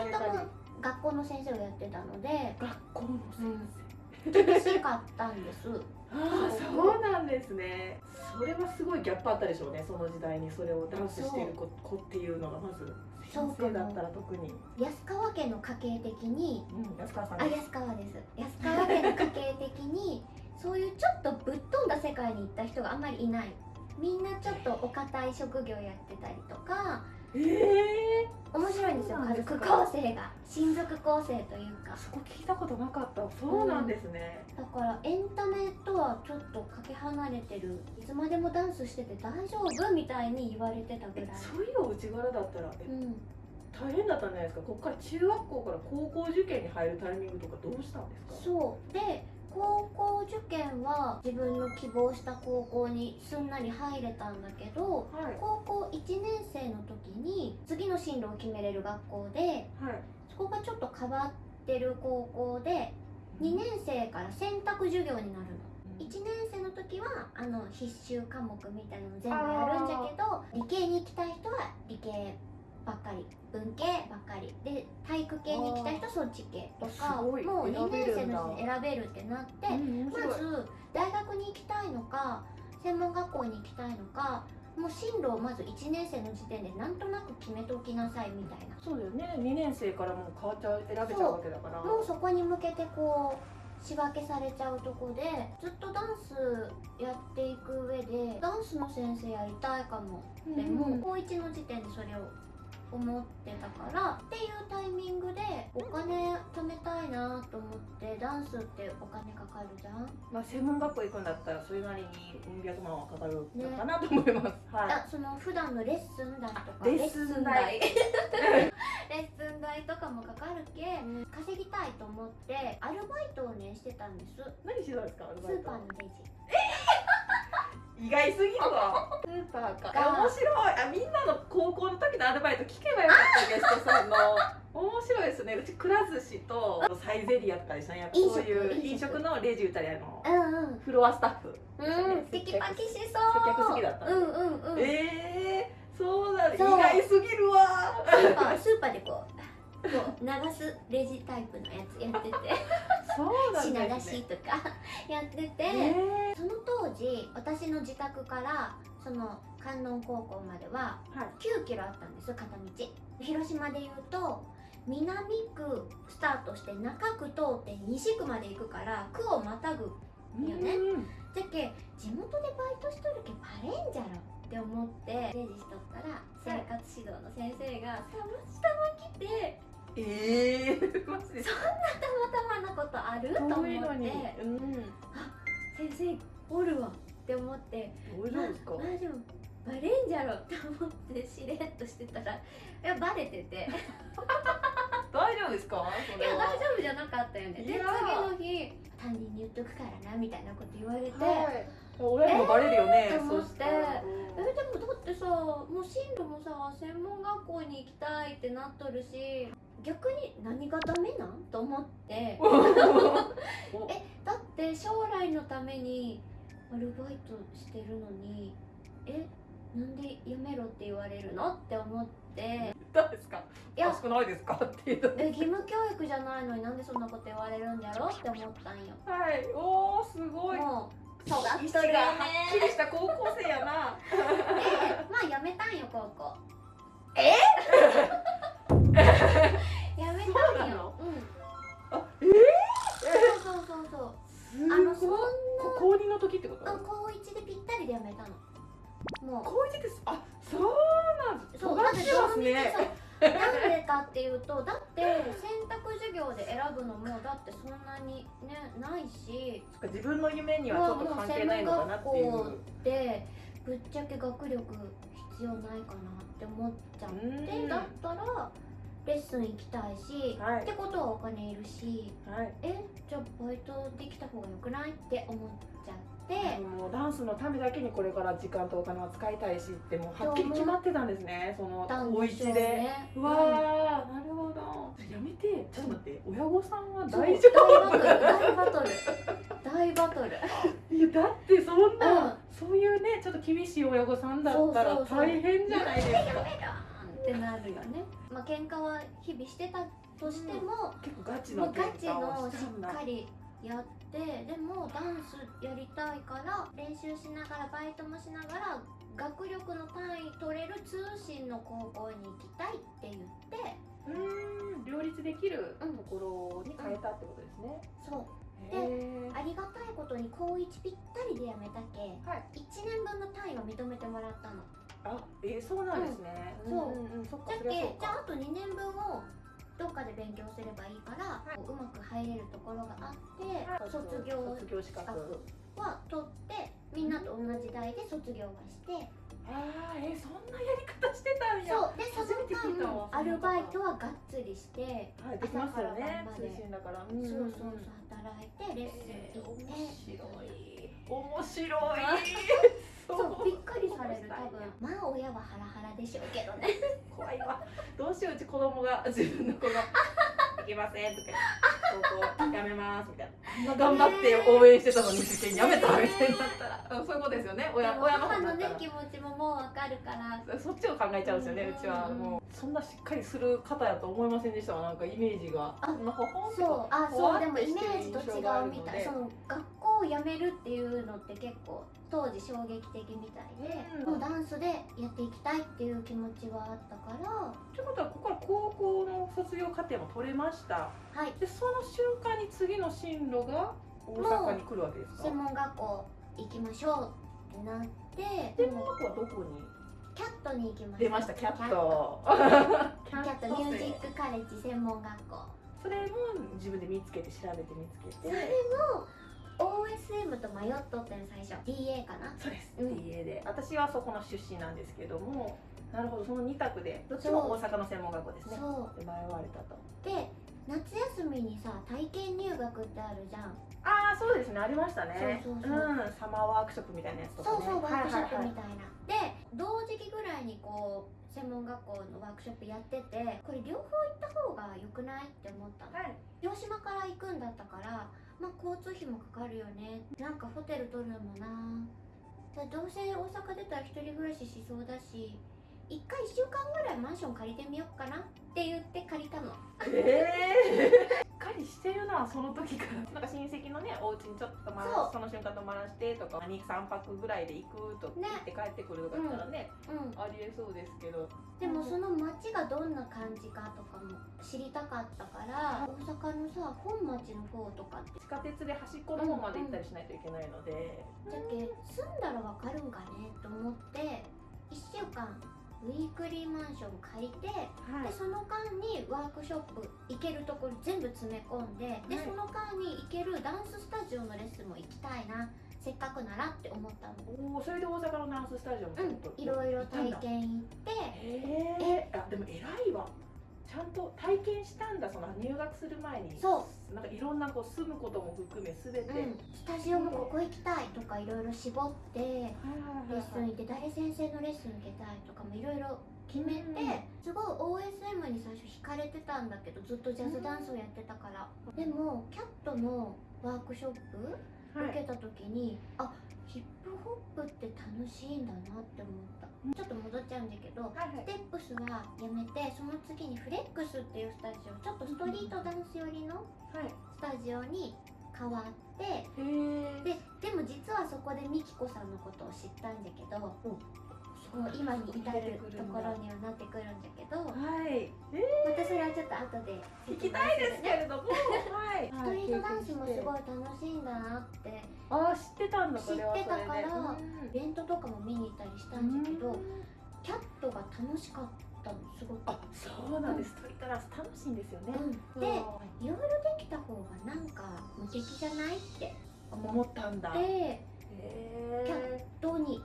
人とも学校の先生をやってたので学校の先厳しかったん。です生、ああそうなんですね。それはすごいギャップあったでしょうねその時代にそれをダンスしてる子子っていうのがまず。先生だったら特に。安川家の家系的にうん安川さんあ安川です。安川家の家系的に そういうちょっとぶっ飛んだ世界に行った人があんまりいない。みんなちょっとお堅い職業やってたりとかええ面白いんですよ。家族構成が。親族構成というか。そこ聞いたことなかった。そうなんですね、だからエンタメとはちょっとかけ離れてる。いつまでもダンスしてて大丈夫みたいに言われてたぐらい。そういうお家柄だったらえうん。大変だったんじゃないですか？ここから中学校から高校受験に入るタイミングとかどうしたんですか？そう。で高校受験は自分の希望した高校にすんなり入れたんだけどはい。高校1年生の時に次の進路を決めれる学校ではい。そこがちょっと変わってる高校で2年生から選択授業になるの。1年生の時はあの必修科目みたいなの全部やるんじゃけど理系に行きたい人は理系ばっかり。文系ばっかり。で体育系に行きたい人はそっち系とかもう2年生の時点で選べるってなってまず大学に行きたいのか専門学校に行きたいのかもう進路をまず1年生の時点でなんとなく決めておきなさいみたいな。そうだよね。2年生からもう変わっちゃう選べちゃうわけだから。もうそこに向けてこう仕分けされちゃうとこでずっとダンスやっていく上でダンスの先生やりたいかも。でも、うん高1の時点でそれを思ってたからっていうタイミングでお金貯めたいなと思ってダンスってお金かかるじゃん？まあ専門学校行くんだったらそれなりにうん百万はかかるのかなと思います、はい。あその普段のレッスン代とかレッスン代。レッスン代。とかもかかるけ稼ぎたいと思ってアルバイトをねしてたんです。何してたんですかアルスバイトーパーのレジ意外すぎるわ。スーパーか。が面白い。あみんなの高校の時のアルバイト聞けばよかったゲストさんの 面白いですね。うちくら寿司とサイゼリアとかでしたねそういう飲食。のレジ打ったりあのうんうん。フロアスタッフ。うん。テキパキしそう。接客好きだったうんうんうん。えー、そうだ。ね意外すぎるわ。スーパースーパーでこうこう流すレジタイプのやつやってて品出しとかやってて、えその当時私の自宅からその観音高校まではー、はい。9キロあったんですよ片道。広島でいうと南区スタートして中区通って西区まで行くから区をまたぐよね。うんじゃけ地元でバイトしとるけバレんじゃろって思ってレジしとったら生活指導の先生がたまたま来てえー、マジでたまたまなことある？と思って。うん。先生おるわって思って。大丈夫ですか？まあでもバレんじゃろって思ってしれっとしてたらいやバレてて。大丈夫ですか？そいや大丈夫じゃなかったよね。で次の日担任に言っとくからなみたいなこと言われて、はい。親にもバレるよね、えー？と思って。えでもだってさもう進路もさ専門学校に行きたいってなっとるし逆に何がダメなん？と思って。えだって将来のためにアルバイトしてるのに。えなんでやめろって言われるのって思って。どうですか？いや。しくないですか？っていう。え義務教育じゃないのになんでそんなこと言われるんだろうって思ったんよ。はい。おーすごい。もう尖っ意とるよ志がはっきねりした高校生やな。でまあやめたんよ高校。え？やめたんそうなの？ようん。あえそうそうそうそう。ー、あのそんすごいこ高2の時ってこと？な高一でぴったりでやめたの。もう。高1です？あそうなんそう尖ってますね。そう。なんでかっていうとだって選択授業で選ぶのもだってそんなにねないし。自分の夢にはちょっと関係ないのかなっていうもう専門学校でぶっちゃけ学力必要ないかなって思っちゃってうん。だったらレッスン行きたいし、はい。ってことはお金いるしはい。えじゃあバイトできた方がよくない？って思っちゃって、もうダンスのためだけにこれから時間とお金は使いたいしってもうはっきり決まってたんですね。そのたん高一で、ね。うわー、なるほど。やめて。ちょっと待って。親御さんはそう大丈夫？大バトル。大バトル。大バトル。いやだってそんな、うん。そういうねちょっと厳しい親御さんだったらそうそうそう。大変じゃないですか。やめろってなるよね。まあ喧嘩は日々してたとしても、結構ガチの喧ガチ嘩をのしっかりやってでもダンスやりたいから練習しながらバイトもしながら学力の単位取れる通信の高校に行きたいって言って。うーん両立できるうんところに変えたってことですね、そうへー。ありがたいことに高1ぴったりで辞めたけはい。1年分の単位は認めてもらったの。あえー、そうなんですね、うん。そうんんん、そっかだけじゃああと2年分をどっかで勉強すればいいから、はい。うまく入れるところがあって、はい。卒業資格。は取ってみんなと同じ代で卒業はして、あーえー、そんなやり方してたんや。そう。でその間アルバイトはがっつりして、はい、できますよね通信だから、そうそうそう働いてレッスンえー、行って、面白い。面白い。そうびっくりされる多分。まあ親はハラハラでしょうけどね。怖いわ。どうしよううち子供が。自分の子が「いけません」とか「高校やめます」みたいな。頑張って応援してたのに受験やめたみたいになったら。うんそういうことですよね。親親の母の方だったら。ね気持ちももうわかるから。そっちを考えちゃうんですよね、ううんちはもうそんなしっかりする方やと思いませんでしたわなんかイメージがあなほほんとそうあそうでもイメージと違うみたいその学校を辞めるっていうのって結構当時衝撃的みたいで、うん。もうダンスでやっていきたいっていう気持ちはあったから。ということはここから高校の卒業課程も取れました。はい。でその瞬間に次の進路が大阪に来るわけですか？専門学校行きましょうってなって専門学校はどこに？キャットに行きました。出ましたキャット。キャット。ミュージックカレッジ専門学校。それも自分で見つけて調べて見つけそれても OSM と迷っとってん最初。DA かな？そうです、うん。DA で。私はそこの出身なんですけどもなるほど。その2択でどっちも大阪の専門学校ですね。そう。で迷われたと。で夏休みにさ体験入学ってあるじゃん。ああそうですね。ありましたね。そうそうそう。ん。サマーワークショップみたいなやつとかね。そうそうワークショップはいみたいな、で同時期ぐらいにこう専門学校のワークショップやっててこれ両方行った方が良くない？って思ったの。はいはい。広島から行くんだったからまあ交通費もかかるよね。なんかホテル取るのもな。だどうせ大阪出たら1人暮らししそうだし1回1週間ぐらいマンション借りてみようかなって言って借りたの。ええしっかりしてるなその時から。なんか親戚のねお家にちょっとまそう。らその瞬間泊まらしてとか2、3泊ぐらいで行くとね。言って帰ってくるとか言ったらねうんありえそうですけど。でもその街がどんな感じかとかも知りたかったから大阪のさ本町の方とかって。地下鉄で端っこの方まで行ったりしないといけないので、じゃけ住んだらわかるんかねと思って1週間ウィークリーマンション借りてはでその間にワークショップ行けるところ全部詰め込んでではい。その間に行けるダンススタジオのレッスンも行きたいなせっかくならって思ったの。おおそれで大阪のダンススタジオもうんいろいろ体験行って。へえあでも偉いわ。ちゃんと体験したんだその入学する前に。そなんかいろんなこう住むことも含めすべて、うん、スタジオもここ行きたいとかいろいろ絞ってレッスン行って誰先生のレッスン受けたいとかもいろいろ決めて、うん。すごい OSM に最初惹かれてたんだけどずっとジャズダンスをやってたから、でもキャットのワークショップはい。受けた時に、あヒップホップって楽しいんだなって思った、ちょっと戻っちゃうんだけどはいはい。ステップスはやめてその次にフレックスっていうスタジオちょっとストリートダンス寄りのはい。スタジオに変わってへえででも実はそこでミキコさんのことを知ったんだけど、こう今に至るところにはなってくるんだけどはい。またそれはちょっと後で聞きたいですけれども。はいストリートダンスもすごい楽しいんだなってああ知ってたんだ知ってたからうん。イベントとかも見に行ったりしたんだけどキャットが楽しかったのすごく。あそうなんです。ストリートダンス楽しいんですよね、うん、でいろいろできた方がなんか無敵じゃないって思思ったんだ。ってへキャえットに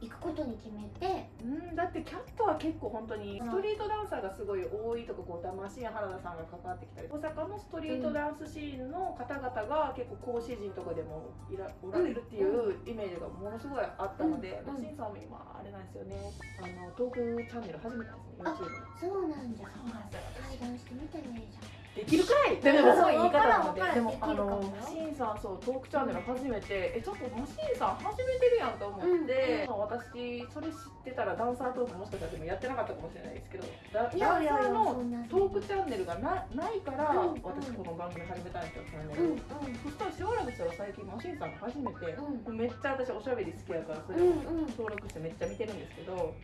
行くことに決めて。うん、だってキャットは結構本当にストリートダンサーがすごい多いとかこう魂原田さんが関わってきたり。大阪のストリートダンスシーンの方々が結構講師陣とかでもいらおられるっていうイメージがものすごいあったので、うん。まあ、シンさんも今あれなんですよね。あのトークチャンネル始めたんですね YouTube の。そうなんだそうなんです。よ対談してみてねじゃできるくらいでもすごい言い方なのででもあのシンさんそうトークチャンネル初めてえちょっとマシンさん始めてるやんと思って、まあ私それ知ってたらダンサートークもしかしたらでもやってなかったかもしれないですけどダンサーのトークチャンネルがなないから、うんうん。私この番組始めたんですよチャそしたらしばらくしたら最近マシンさんが初めて、うめっちゃ私おしゃべり好きやからそれをうんうん。登録してめっちゃ見てるんですけど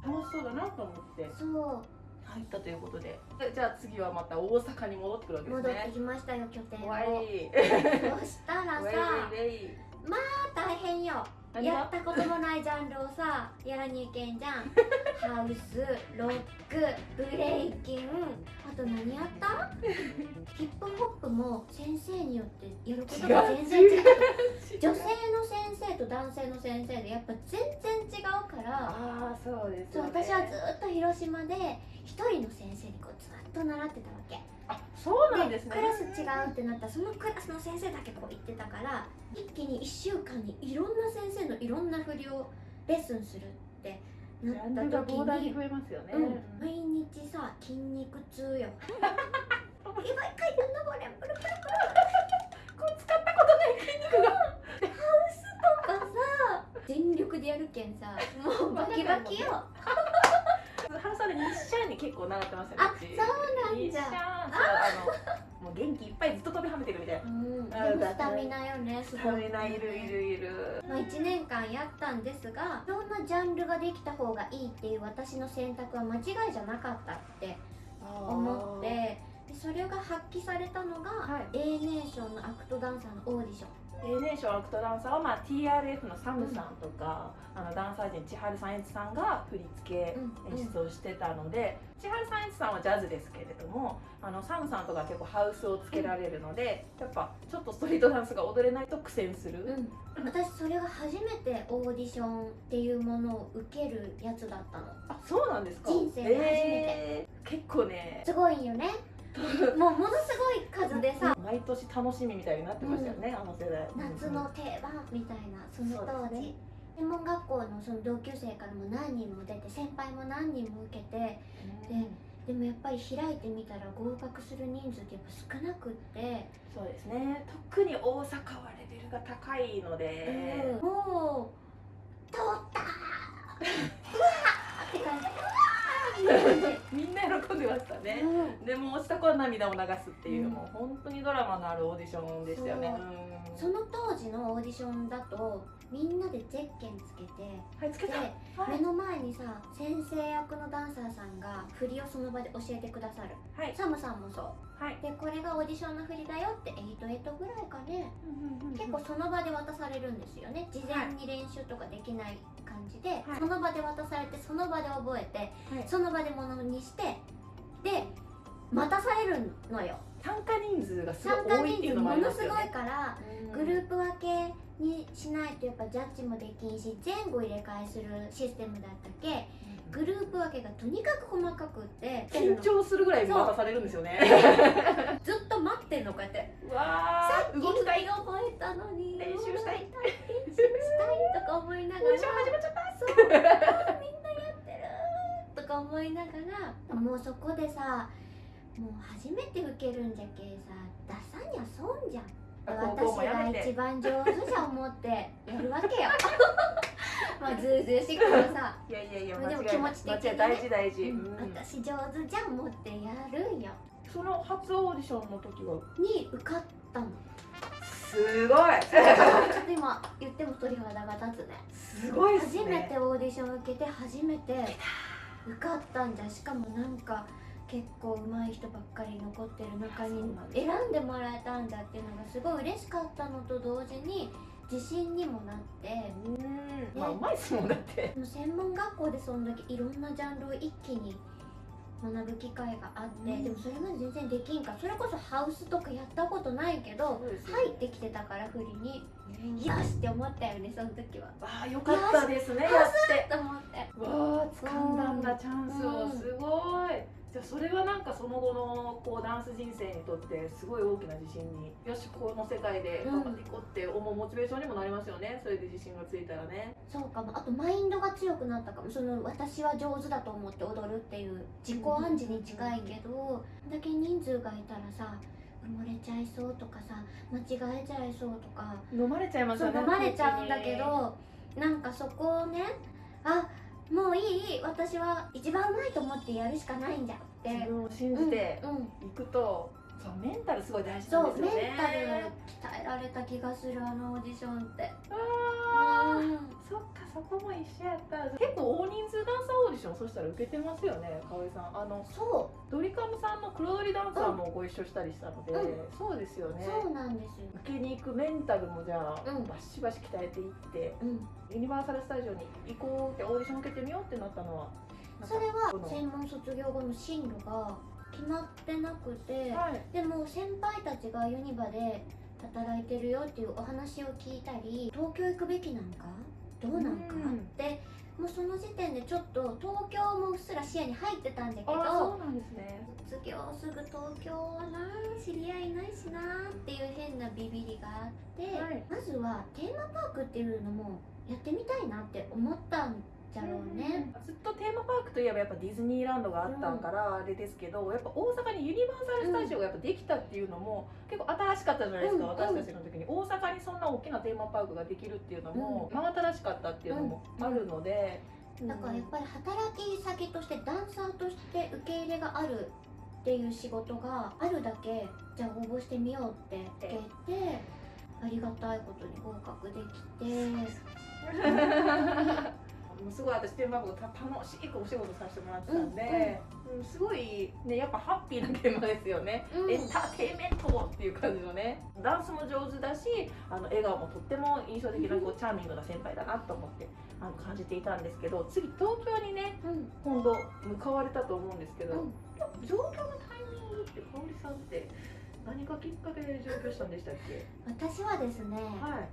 楽しそうだなと思って。そう入ったということで。でじゃあ次はまた大阪に戻ってくるわけです戻ってねきましたよ拠点を。そしたらさわいわい大変よ。やったこともないジャンルをさやらにいけんじゃんハウスロックブレイキンあと何やった？ヒップホップも先生によってやることが全然違う。女性の先生と男性の先生でやっぱ全然違うから。ああそうですそうよね私はずっと広島で一人の先生にこうずっと習ってたわけ。あそうなんですね。クラス違うってなったらそのクラスの先生だけこう言ってたから一気に1週間にいろんな先生のいろんな振りをレッスンするってジなった時に膨大に増えますよね、うん、毎日さ筋肉痛よやばい階段登れん プルプルプルこう使ったことない筋肉がとかさ全力でやるけんさもうバキバキよ原さんで日シャンに結構習ってましたねあそうなんじゃあのもう元気いっぱいずっと飛びはめてるみたいな。うん、スタミナよねすごい食べないいるいるいる。まあ、1年間やったんですがいろんなジャンルができた方がいいっていう私の選択は間違いじゃなかったって思ってでそれが発揮されたのが、はい。A ネーションのアクトダンサーのオーディションションアクトダンサーは、まあ、TRF のサムさんとか、あのダンサー陣千春さんエツさんが振り付けうん。演出をしてたので、千春さんエツさんはジャズですけれどもあのサムさんとかは結構ハウスをつけられるので、やっぱちょっとストリートダンスが踊れないと苦戦する、うん、私それが初めてオーディションっていうものを受けるやつだったの。あそうなんですか？人生で初めて。えー結構ねすごいよね もうものすごい数でさ毎年楽しみみたいになってましたよね、あの世代。夏の定番みたいなその当時、ね。専門学校のその同級生からも何人も出て先輩も何人も受けてうん。でもやっぱり開いてみたら合格する人数ってやっぱ少なくって、そうですね。特に大阪はレベルが高いので、うん。もう通ったー。うわーって感じみんな喜んでましたじ、ね、うん。でも落ちた子は涙を流すっていう、うん。もう本当にドラマのあるオーディションでしたよね。その当時のオーディションだとみんなでゼッケンつけてはいつけでたはい。目の前にさ先生役のダンサーさんが振りをその場で教えてくださる。はい。サムさんもそうはい。でこれがオーディションの振りだよって88ぐらいかね。結構その場で渡されるんですよね。事前に練習とかできない感じで、はい。その場で渡されてその場で覚えてはい。その場でものにしてで待たされるのよ。参加人数がすご参加い多いっていうのもあ人数もりますよね。のすごいからグループ分けにしないとやっぱジャッジもできんし前後入れ替えするシステムだったっけ？グループ分けがとにかく細かくって。緊張するぐらいされるんですよね。ずっと待ってんのこうやって。うわさっきー動きたい。覚えたのに練習したい。練習したいとか思いながら。オーディション始まっちゃった。そうみんなやってるとか思いながら。もうそこでさもう初めて受けるんじゃけさ出さにゃ損じゃん私が一番上手じゃ思ってやるわけよ。まあずうずうしくもさ、いやいやいやでも気持ち的にね。大事大事、うん。うん。私上手じゃん思ってやるんよ。その初オーディションの時は？に受かったの。すごい。ちょっと今言っても鳥肌が立つね。すごいね。初めてオーディション受けて初めて受かったんじゃ。しかもなんか結構上手い人ばっかり残ってる中に選んでもらえたんだっていうのがすごい嬉しかったのと同時に自信にもなってうん。まあうまいっすもんだって。もう専門学校でそんだけいろんなジャンルを一気に学ぶ機会があって、うん。でもそれまで全然できんか。らそれこそハウスとかやったことないけどそうですよ。入ってきてたから振りに。よしって思ったよねその時は。ああよかったですねやって。と思って。わあ掴んだんだチャンスを。うんじゃあそれはなんかその後のこうダンス人生にとってすごい大きな自信によしこの世界で頑張っていこうって思うモチベーションにもなりますよねそれで自信がついたらね。そうかも。あとマインドが強くなったかも。その私は上手だと思って踊るっていう自己暗示に近いけど、こんだけ人数がいたらさ埋もれちゃいそうとかさ間違えちゃいそうとか飲まれちゃいますよね飲まれちゃうんだけどなんかそこをねあもういい私は一番うまいと思ってやるしかないんだって。自分を信じてうんうん。いくと、そうメンタルすごい大事なんですよね。タル鍛えられた気がするあのオーディションって。あー。うん。そっかそこも一緒やった。結構大人数ダンサーオーディションそしたら受けてますよねかおりさん。あのそドリカムさんの黒ドリダンサーもご一緒したりしたので、うん。そうですよう、ね。そうなんですよ。受けに行くメンタルもじゃあ、うん。バシバシ鍛えていってうん。ユニバーサル・スタジオに行こうってオーディション受けてみようってなったのはそれは専門卒業後の進路が決まってなくてはい。でも先輩たちがユニバで働いてるよっていうお話を聞いたり東京行くべきなのか？どうなんか？うん。ってもうその時点でちょっと東京もうっすら視野に入ってたんだけあどそうなんですね。卒業すぐ東京はな知り合いいないしなっていう変なビビりがあって、はい。まずはテーマパークっていうのもやってみたいなって思ったんじゃろうね。ずっとテーマパークといえばやっぱディズニーランドがあったんからあれですけどやっぱ大阪にユニバーサル・スタジオがやっぱできたっていうのも結構新しかったじゃないですか、うん私たちの時に。大阪にそんな大きなテーマパークができるっていうのも真新しかったっていうのもあるので、だからやっぱり働き先としてダンサーとして受け入れがあるっていう仕事があるだけじゃあ応募してみようって受けてありがたいことに合格できて もうすごい私テーマパークた楽しくお仕事させてもらってたんで、うんすごいねやっぱハッピーな現場ですよね、うん。エンターテインメントっていう感じのね。ダンスも上手だしあの笑顔もとっても印象的なこうチャーミングな先輩だなと思ってあの感じていたんですけど次東京にねうん。今度向かわれたと思うんですけど、うん。上京のタイミングって香織さんって何かきっかけで上京したんでしたっけ？私はですねはい